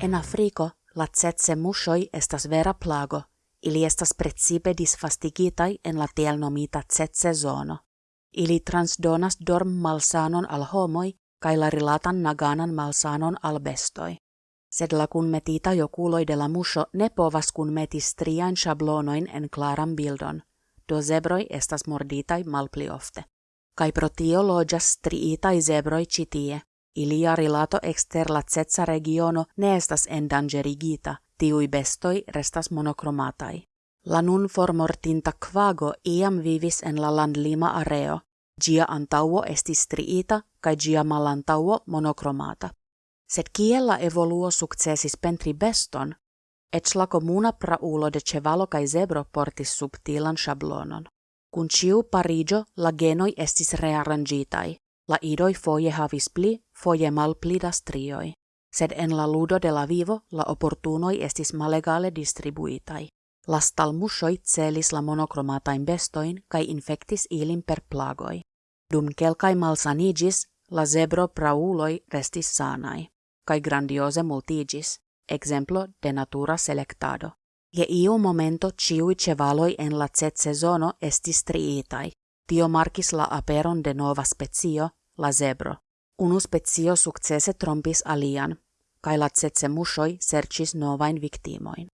En Afriko la tsetse mushoi estas vera plago, ili estas precipe disfastigitai en la tiel nomita tsetse zono. Ili transdonas dorm malsanon al homoi kai la rilatan naganan malsanon al bestoi. Sed la kun metita jo kuuloi de la musho ne povas kun metis trian shablonoin en klaran bildon, do zebroi estas morditai malpli ofte. Kai pro tio loĝas striitaj zebroj ĉi Ilia rilato ekster la cetsa regiono ne estas endangerigita, tiui bestoi restas monokromatai. La nun formortinta quago iam vivis en la landlima areo, gia antauo estis striita, kai gia malantauo monokromata. Sed kiel la evoluo successis pentri beston, et la comuna praulo de cevalo kai zebro portis subtilan shablonon. Kun ciu parigio la genoi estis rearrangitai, la idoi foje havis pli, foje malpli da strioi. Sed en la ludo de la vivo la opportunoi estis malegale distribuitai. La stalmusoi celis la monokromatain bestoin kai infectis ilin per plagoi. Dum kelkai malsanigis, la zebro prauloi restis sanai, kai grandiose multigis, exemplo de natura selectado. Je iu momento ciui cevaloi en la cet sezono estis triitai. Tio markis la aperon de nova specio, la zebro. Unu specio succese trompis alian, kai la tsetse mushoi sercis novain victimoin.